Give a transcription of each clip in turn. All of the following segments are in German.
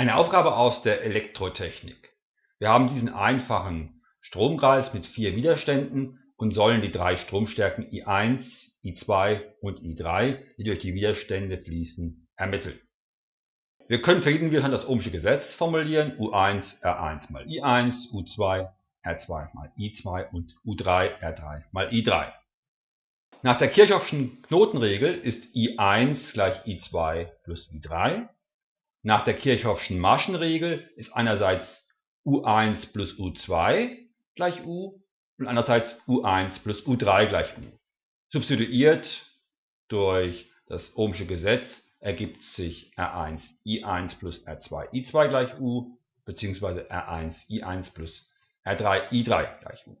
Eine Aufgabe aus der Elektrotechnik. Wir haben diesen einfachen Stromkreis mit vier Widerständen und sollen die drei Stromstärken I1, I2 und I3, die durch die Widerstände fließen, ermitteln. Wir können für jeden Widerstand das Ohmsche Gesetz formulieren, U1 R1 mal I1, U2 R2 mal I2 und U3 R3 mal I3. Nach der Kirchhoffschen Knotenregel ist I1 gleich I2 plus I3. Nach der Kirchhoffschen Maschenregel ist einerseits U1 plus U2 gleich U und andererseits U1 plus U3 gleich U. Substituiert durch das Ohmsche Gesetz ergibt sich R1 I1 plus R2 I2 gleich U bzw. R1 I1 plus R3 I3 gleich U.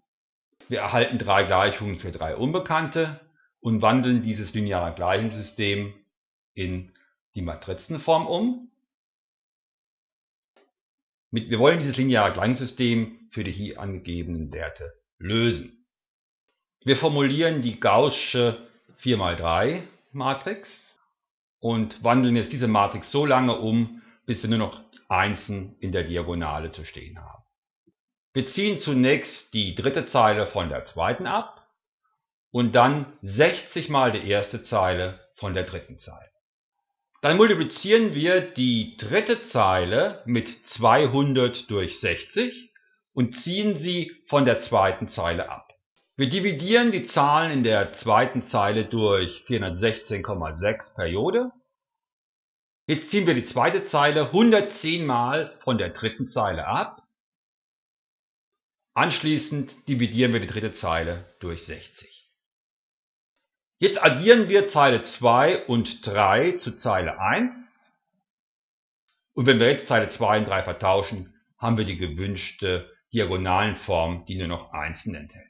Wir erhalten drei Gleichungen für drei Unbekannte und wandeln dieses lineare Gleichungssystem in die Matrizenform um. Wir wollen dieses lineare Gleichungssystem für die hier angegebenen Werte lösen. Wir formulieren die gaußsche 4x3 Matrix und wandeln jetzt diese Matrix so lange um, bis wir nur noch Einsen in der Diagonale zu stehen haben. Wir ziehen zunächst die dritte Zeile von der zweiten ab und dann 60 mal die erste Zeile von der dritten Zeile. Dann multiplizieren wir die dritte Zeile mit 200 durch 60 und ziehen sie von der zweiten Zeile ab. Wir dividieren die Zahlen in der zweiten Zeile durch 416,6 Periode. Jetzt ziehen wir die zweite Zeile 110 mal von der dritten Zeile ab. Anschließend dividieren wir die dritte Zeile durch 60. Jetzt addieren wir Zeile 2 und 3 zu Zeile 1. Und wenn wir jetzt Zeile 2 und 3 vertauschen, haben wir die gewünschte Diagonalenform, die nur noch Einsen enthält.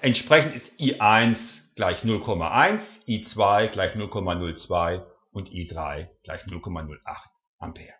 Entsprechend ist I1 gleich 0,1, I2 gleich 0,02 und I3 gleich 0,08 Ampere.